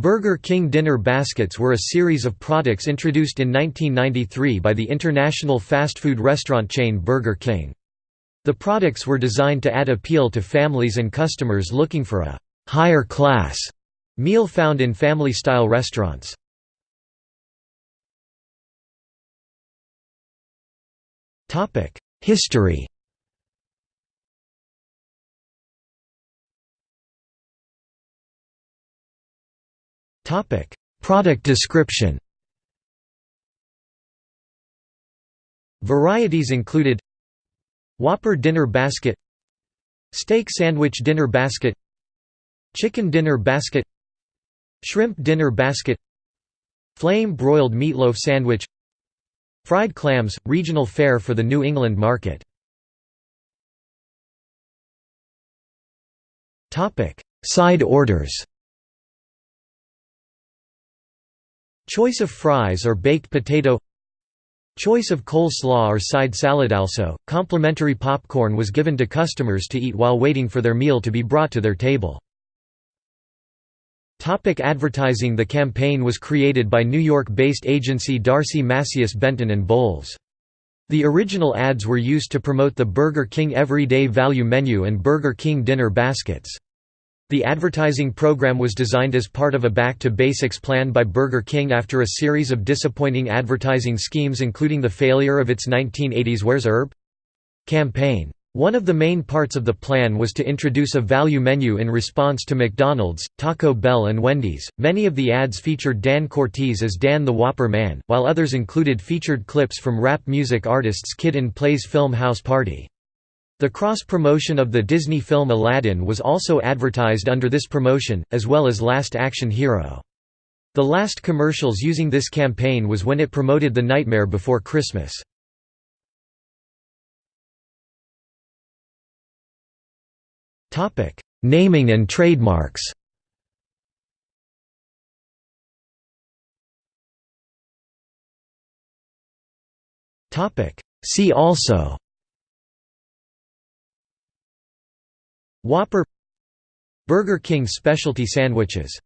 Burger King dinner baskets were a series of products introduced in 1993 by the international fast food restaurant chain Burger King. The products were designed to add appeal to families and customers looking for a «higher class» meal found in family-style restaurants. History Product description. Varieties included Whopper dinner basket Steak sandwich dinner basket Chicken dinner basket Shrimp dinner basket Flame broiled meatloaf sandwich Fried clams – regional fare for the New England market. Side orders Choice of fries or baked potato Choice of coleslaw or side salad also, complimentary popcorn was given to customers to eat while waiting for their meal to be brought to their table. Topic advertising The campaign was created by New York-based agency D'Arcy Masius Benton & Bowles. The original ads were used to promote the Burger King Everyday Value Menu and Burger King Dinner Baskets. The advertising program was designed as part of a Back to Basics plan by Burger King after a series of disappointing advertising schemes including the failure of its 1980s Where's Herb? campaign. One of the main parts of the plan was to introduce a value menu in response to McDonald's, Taco Bell and Wendy's. Many of the ads featured Dan Cortese as Dan the Whopper Man, while others included featured clips from rap music artists Kid and Play's film House Party. The cross-promotion of the Disney film Aladdin was also advertised under this promotion, as well as Last Action Hero. The last commercials using this campaign was when it promoted The Nightmare Before Christmas. Naming and trademarks See also Whopper Burger King specialty sandwiches